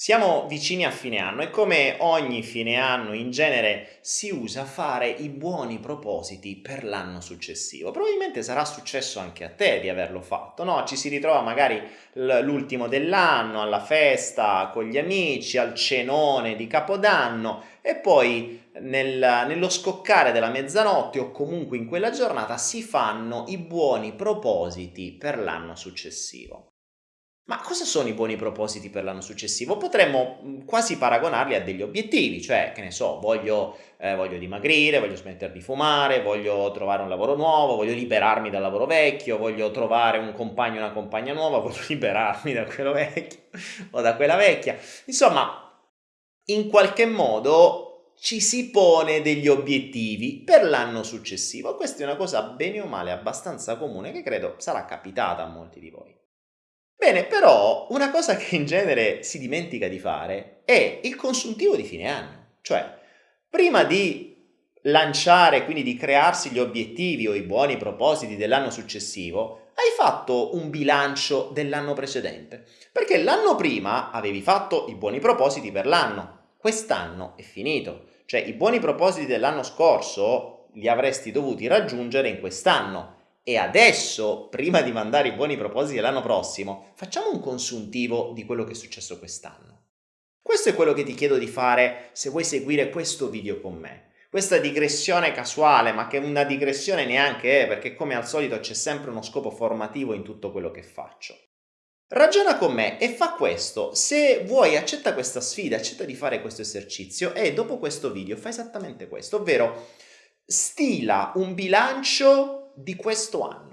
Siamo vicini a fine anno e come ogni fine anno in genere si usa fare i buoni propositi per l'anno successivo. Probabilmente sarà successo anche a te di averlo fatto, no? Ci si ritrova magari l'ultimo dell'anno, alla festa con gli amici, al cenone di Capodanno e poi nel, nello scoccare della mezzanotte o comunque in quella giornata si fanno i buoni propositi per l'anno successivo. Ma cosa sono i buoni propositi per l'anno successivo? Potremmo mm, quasi paragonarli a degli obiettivi, cioè, che ne so, voglio, eh, voglio dimagrire, voglio smettere di fumare, voglio trovare un lavoro nuovo, voglio liberarmi dal lavoro vecchio, voglio trovare un compagno e una compagna nuova, voglio liberarmi da quello vecchio o da quella vecchia. Insomma, in qualche modo ci si pone degli obiettivi per l'anno successivo. Questa è una cosa bene o male abbastanza comune che credo sarà capitata a molti di voi. Bene, però una cosa che in genere si dimentica di fare è il consuntivo di fine anno. Cioè, prima di lanciare, quindi di crearsi gli obiettivi o i buoni propositi dell'anno successivo, hai fatto un bilancio dell'anno precedente. Perché l'anno prima avevi fatto i buoni propositi per l'anno, quest'anno è finito. Cioè i buoni propositi dell'anno scorso li avresti dovuti raggiungere in quest'anno e adesso, prima di mandare i buoni propositi dell'anno prossimo, facciamo un consuntivo di quello che è successo quest'anno. Questo è quello che ti chiedo di fare se vuoi seguire questo video con me. Questa digressione casuale, ma che una digressione neanche è, perché come al solito c'è sempre uno scopo formativo in tutto quello che faccio. Ragiona con me e fa questo. Se vuoi accetta questa sfida, accetta di fare questo esercizio e dopo questo video fa esattamente questo, ovvero stila un bilancio di questo anno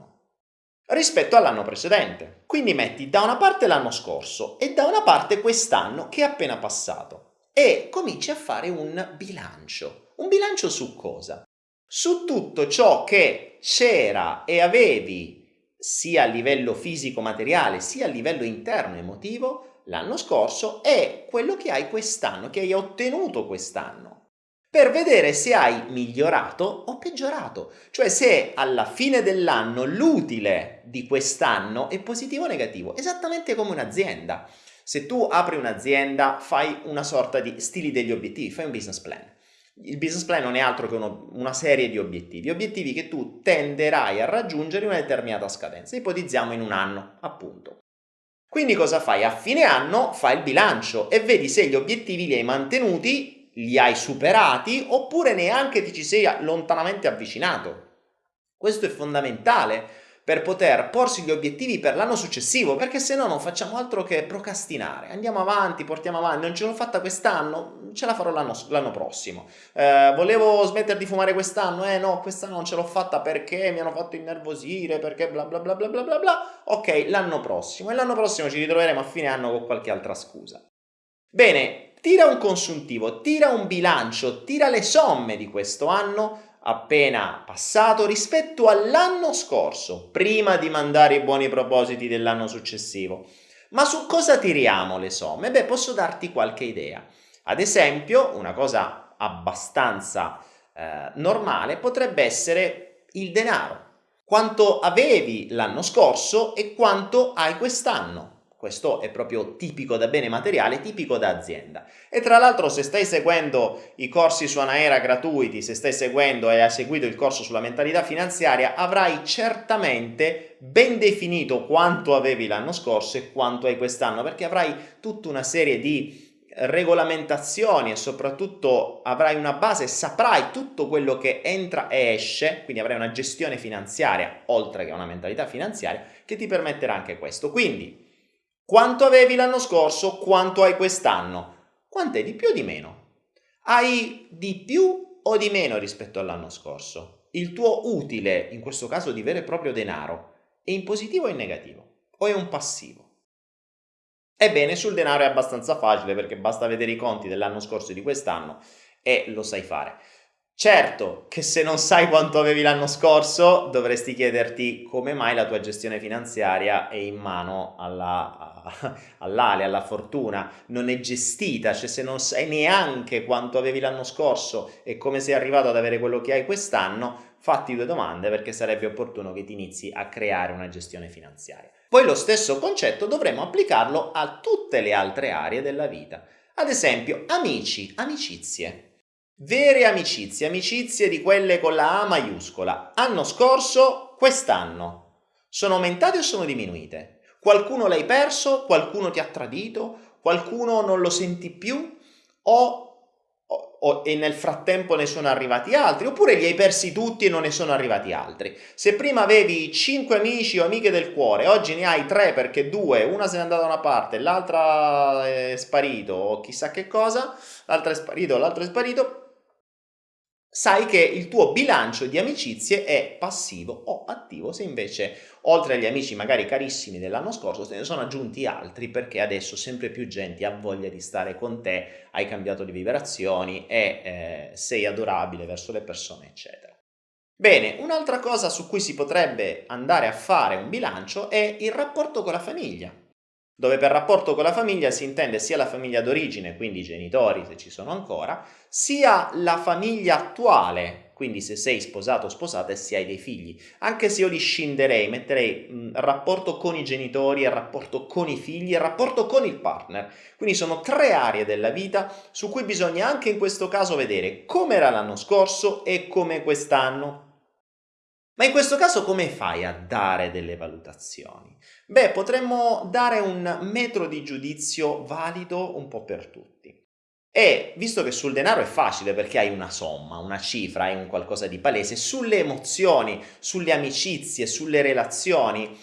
rispetto all'anno precedente. Quindi metti da una parte l'anno scorso e da una parte quest'anno che è appena passato e cominci a fare un bilancio. Un bilancio su cosa? Su tutto ciò che c'era e avevi sia a livello fisico-materiale sia a livello interno emotivo l'anno scorso e quello che hai quest'anno, che hai ottenuto quest'anno per vedere se hai migliorato o peggiorato, cioè se alla fine dell'anno l'utile di quest'anno è positivo o negativo, esattamente come un'azienda. Se tu apri un'azienda fai una sorta di stili degli obiettivi, fai un business plan. Il business plan non è altro che uno, una serie di obiettivi, obiettivi che tu tenderai a raggiungere in una determinata scadenza, ipotizziamo in un anno, appunto. Quindi cosa fai? A fine anno fai il bilancio e vedi se gli obiettivi li hai mantenuti li hai superati oppure neanche ti ci sei lontanamente avvicinato. Questo è fondamentale per poter porsi gli obiettivi per l'anno successivo, perché se no non facciamo altro che procrastinare. Andiamo avanti, portiamo avanti, non ce l'ho fatta quest'anno, ce la farò l'anno prossimo. Eh, volevo smettere di fumare quest'anno, eh no, quest'anno non ce l'ho fatta perché mi hanno fatto innervosire, perché bla bla bla bla bla bla bla. Ok, l'anno prossimo. E l'anno prossimo ci ritroveremo a fine anno con qualche altra scusa. Bene, tira un consuntivo, tira un bilancio, tira le somme di questo anno appena passato rispetto all'anno scorso, prima di mandare i buoni propositi dell'anno successivo. Ma su cosa tiriamo le somme? Beh, posso darti qualche idea. Ad esempio, una cosa abbastanza eh, normale potrebbe essere il denaro. Quanto avevi l'anno scorso e quanto hai quest'anno. Questo è proprio tipico da bene materiale, tipico da azienda. E tra l'altro se stai seguendo i corsi su Anaera gratuiti, se stai seguendo e hai seguito il corso sulla mentalità finanziaria, avrai certamente ben definito quanto avevi l'anno scorso e quanto hai quest'anno, perché avrai tutta una serie di regolamentazioni e soprattutto avrai una base, saprai tutto quello che entra e esce, quindi avrai una gestione finanziaria, oltre che una mentalità finanziaria, che ti permetterà anche questo. Quindi, quanto avevi l'anno scorso? Quanto hai quest'anno? Quant'è di più o di meno? Hai di più o di meno rispetto all'anno scorso? Il tuo utile, in questo caso di vero e proprio denaro, è in positivo o in negativo? O è un passivo? Ebbene, sul denaro è abbastanza facile perché basta vedere i conti dell'anno scorso e di quest'anno e lo sai fare. Certo che se non sai quanto avevi l'anno scorso dovresti chiederti come mai la tua gestione finanziaria è in mano alla, all'ale, alla fortuna, non è gestita, cioè se non sai neanche quanto avevi l'anno scorso e come sei arrivato ad avere quello che hai quest'anno, fatti due domande perché sarebbe opportuno che ti inizi a creare una gestione finanziaria. Poi lo stesso concetto dovremmo applicarlo a tutte le altre aree della vita. Ad esempio, amici, amicizie. Vere amicizie, amicizie di quelle con la A maiuscola. Anno scorso, quest'anno. Sono aumentate o sono diminuite? Qualcuno l'hai perso? Qualcuno ti ha tradito? Qualcuno non lo senti più? O, o, o, e nel frattempo ne sono arrivati altri? Oppure li hai persi tutti e non ne sono arrivati altri? Se prima avevi 5 amici o amiche del cuore, oggi ne hai 3 perché due, una se n'è andata da una parte, l'altra è sparito o chissà che cosa, l'altra è sparito, l'altro è sparito, sai che il tuo bilancio di amicizie è passivo o attivo, se invece oltre agli amici magari carissimi dell'anno scorso se ne sono aggiunti altri perché adesso sempre più gente ha voglia di stare con te, hai cambiato di vibrazioni e eh, sei adorabile verso le persone, eccetera. Bene, un'altra cosa su cui si potrebbe andare a fare un bilancio è il rapporto con la famiglia dove per rapporto con la famiglia si intende sia la famiglia d'origine, quindi i genitori se ci sono ancora, sia la famiglia attuale, quindi se sei sposato o sposata e se hai dei figli. Anche se io li scinderei, metterei mh, rapporto con i genitori, il rapporto con i figli, il rapporto con il partner. Quindi sono tre aree della vita su cui bisogna anche in questo caso vedere come era l'anno scorso e come quest'anno ma in questo caso come fai a dare delle valutazioni? Beh, potremmo dare un metro di giudizio valido un po' per tutti. E visto che sul denaro è facile perché hai una somma, una cifra, hai un qualcosa di palese, sulle emozioni, sulle amicizie, sulle relazioni,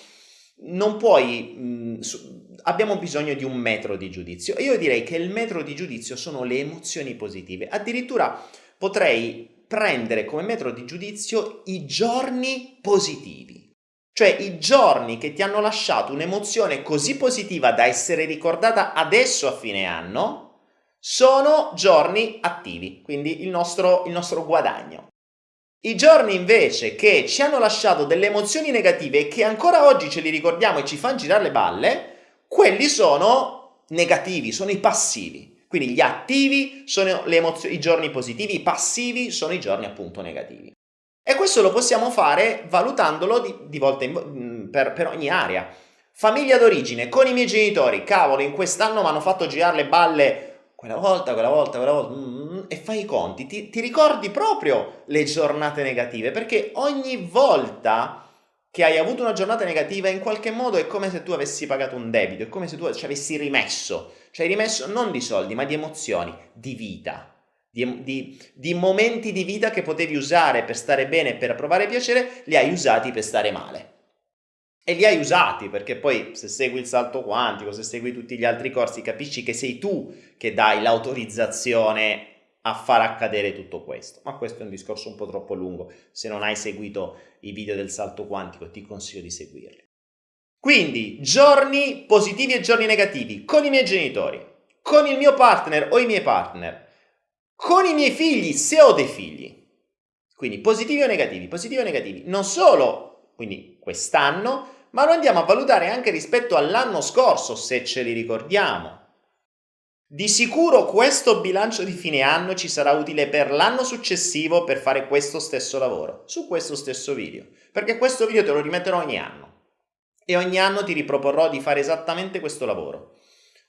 non puoi... Mh, su, abbiamo bisogno di un metro di giudizio. Io direi che il metro di giudizio sono le emozioni positive. Addirittura potrei prendere come metro di giudizio i giorni positivi, cioè i giorni che ti hanno lasciato un'emozione così positiva da essere ricordata adesso a fine anno, sono giorni attivi, quindi il nostro, il nostro guadagno. I giorni invece che ci hanno lasciato delle emozioni negative e che ancora oggi ce li ricordiamo e ci fanno girare le balle, quelli sono negativi, sono i passivi. Quindi gli attivi sono i giorni positivi, i passivi sono i giorni appunto negativi. E questo lo possiamo fare valutandolo di, di volta in, per, per ogni area. Famiglia d'origine, con i miei genitori, cavolo, in quest'anno mi hanno fatto girare le balle quella volta, quella volta, quella volta, e fai i conti, ti, ti ricordi proprio le giornate negative, perché ogni volta che hai avuto una giornata negativa in qualche modo è come se tu avessi pagato un debito, è come se tu ci avessi rimesso, cioè rimesso non di soldi ma di emozioni, di vita, di, di, di momenti di vita che potevi usare per stare bene e per provare piacere, li hai usati per stare male. E li hai usati perché poi se segui il salto quantico, se segui tutti gli altri corsi, capisci che sei tu che dai l'autorizzazione a far accadere tutto questo. Ma questo è un discorso un po' troppo lungo. Se non hai seguito i video del salto quantico, ti consiglio di seguirli. Quindi, giorni positivi e giorni negativi con i miei genitori, con il mio partner o i miei partner, con i miei figli se ho dei figli. Quindi positivi o negativi, positivi o negativi. Non solo, quindi quest'anno, ma lo andiamo a valutare anche rispetto all'anno scorso, se ce li ricordiamo. Di sicuro questo bilancio di fine anno ci sarà utile per l'anno successivo per fare questo stesso lavoro, su questo stesso video, perché questo video te lo rimetterò ogni anno e ogni anno ti riproporrò di fare esattamente questo lavoro.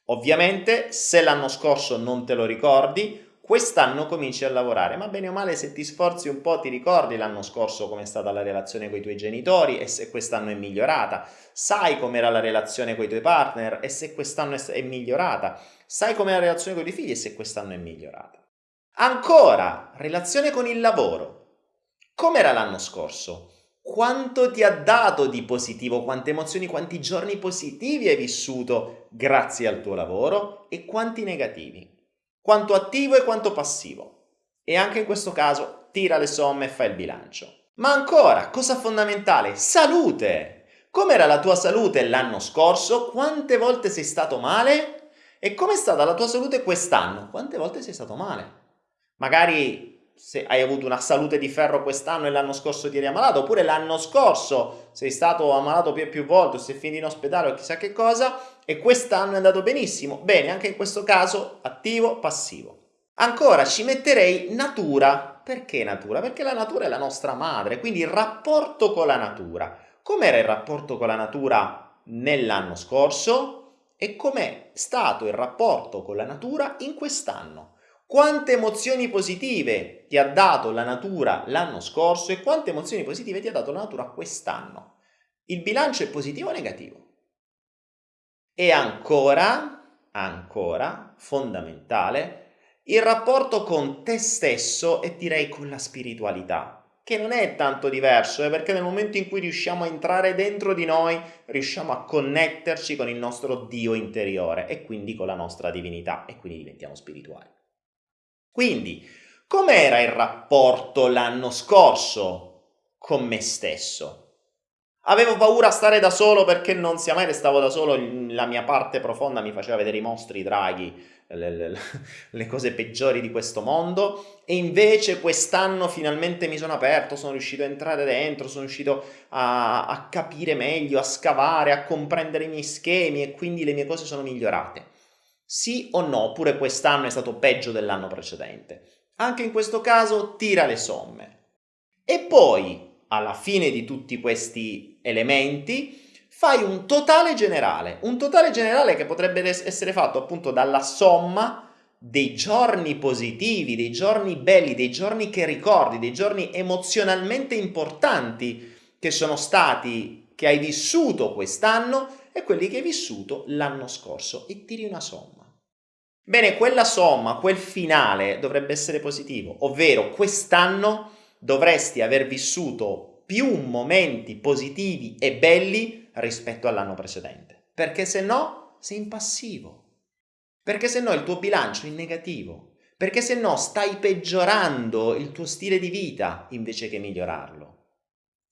Ovviamente se l'anno scorso non te lo ricordi, quest'anno cominci a lavorare, ma bene o male se ti sforzi un po' ti ricordi l'anno scorso com'è stata la relazione con i tuoi genitori e se quest'anno è migliorata, sai com'era la relazione con i tuoi partner e se quest'anno è migliorata, sai com'è la relazione con i tuoi figli e se quest'anno è migliorata. Ancora, relazione con il lavoro. Com'era l'anno scorso? Quanto ti ha dato di positivo, quante emozioni, quanti giorni positivi hai vissuto grazie al tuo lavoro e quanti negativi? Quanto attivo e quanto passivo. E anche in questo caso tira le somme e fa il bilancio. Ma ancora, cosa fondamentale, salute! Com'era la tua salute l'anno scorso? Quante volte sei stato male? E com'è stata la tua salute quest'anno? Quante volte sei stato male? Magari se hai avuto una salute di ferro quest'anno e l'anno scorso ti eri ammalato, oppure l'anno scorso sei stato ammalato più e più volte, sei finito in ospedale o chissà che cosa, e quest'anno è andato benissimo. Bene, anche in questo caso attivo, passivo. Ancora ci metterei natura. Perché natura? Perché la natura è la nostra madre, quindi il rapporto con la natura. Com'era il rapporto con la natura nell'anno scorso? E com'è stato il rapporto con la natura in quest'anno? Quante emozioni positive ti ha dato la natura l'anno scorso e quante emozioni positive ti ha dato la natura quest'anno. Il bilancio è positivo o negativo? E ancora, ancora, fondamentale, il rapporto con te stesso e direi con la spiritualità, che non è tanto diverso, eh, perché nel momento in cui riusciamo a entrare dentro di noi, riusciamo a connetterci con il nostro Dio interiore e quindi con la nostra divinità e quindi diventiamo spirituali. Quindi, com'era il rapporto l'anno scorso con me stesso? Avevo paura a stare da solo perché non sia mai restavo da solo, la mia parte profonda mi faceva vedere i mostri, i draghi, le, le, le, cose peggiori di questo mondo e invece quest'anno finalmente mi sono aperto, sono riuscito a entrare dentro, sono riuscito a, a capire meglio, a scavare, a comprendere i miei schemi e quindi le mie cose sono migliorate. Sì o no, oppure quest'anno è stato peggio dell'anno precedente. Anche in questo caso tira le somme. E poi, alla fine di tutti questi elementi, fai un totale generale, un totale generale che potrebbe essere fatto appunto dalla somma dei giorni positivi, dei giorni belli, dei giorni che ricordi, dei giorni emozionalmente importanti che sono stati, che hai vissuto quest'anno e quelli che hai vissuto l'anno scorso e tiri una somma. Bene, quella somma, quel finale dovrebbe essere positivo, ovvero quest'anno dovresti aver vissuto più momenti positivi e belli rispetto all'anno precedente, perché se no sei in passivo, perché se no il tuo bilancio è in negativo, perché se no stai peggiorando il tuo stile di vita invece che migliorarlo.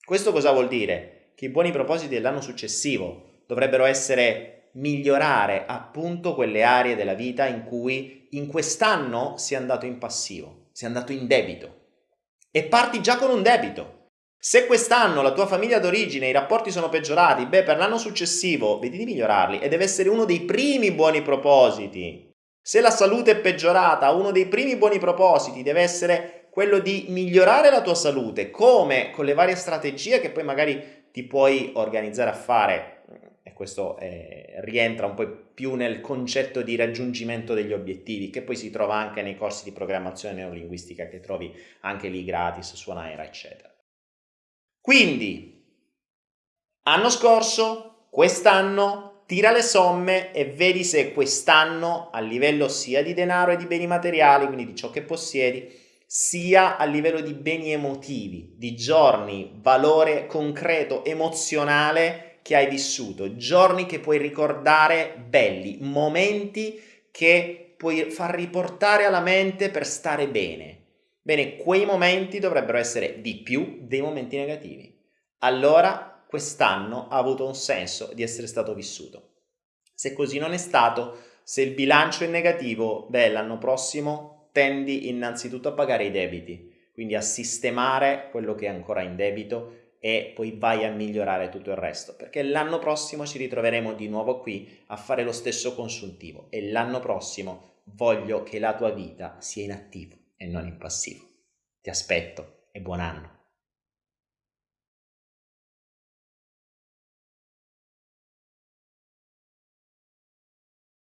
Questo cosa vuol dire? Che i buoni propositi dell'anno successivo dovrebbero essere migliorare appunto quelle aree della vita in cui in quest'anno si è andato in passivo, si è andato in debito. E parti già con un debito. Se quest'anno la tua famiglia d'origine, i rapporti sono peggiorati, beh, per l'anno successivo vedi di migliorarli e deve essere uno dei primi buoni propositi. Se la salute è peggiorata, uno dei primi buoni propositi deve essere quello di migliorare la tua salute, come con le varie strategie che poi magari ti puoi organizzare a fare e questo eh, rientra un po' più nel concetto di raggiungimento degli obiettivi, che poi si trova anche nei corsi di programmazione neurolinguistica che trovi anche lì gratis su Naira, eccetera. Quindi, anno scorso, quest'anno, tira le somme e vedi se quest'anno, a livello sia di denaro e di beni materiali, quindi di ciò che possiedi, sia a livello di beni emotivi, di giorni, valore concreto, emozionale, che hai vissuto, giorni che puoi ricordare belli, momenti che puoi far riportare alla mente per stare bene. Bene, quei momenti dovrebbero essere di più dei momenti negativi. Allora quest'anno ha avuto un senso di essere stato vissuto. Se così non è stato, se il bilancio è negativo, beh, l'anno prossimo tendi innanzitutto a pagare i debiti, quindi a sistemare quello che è ancora in debito e poi vai a migliorare tutto il resto, perché l'anno prossimo ci ritroveremo di nuovo qui a fare lo stesso consuntivo e l'anno prossimo voglio che la tua vita sia in attivo e non in passivo. Ti aspetto e buon anno.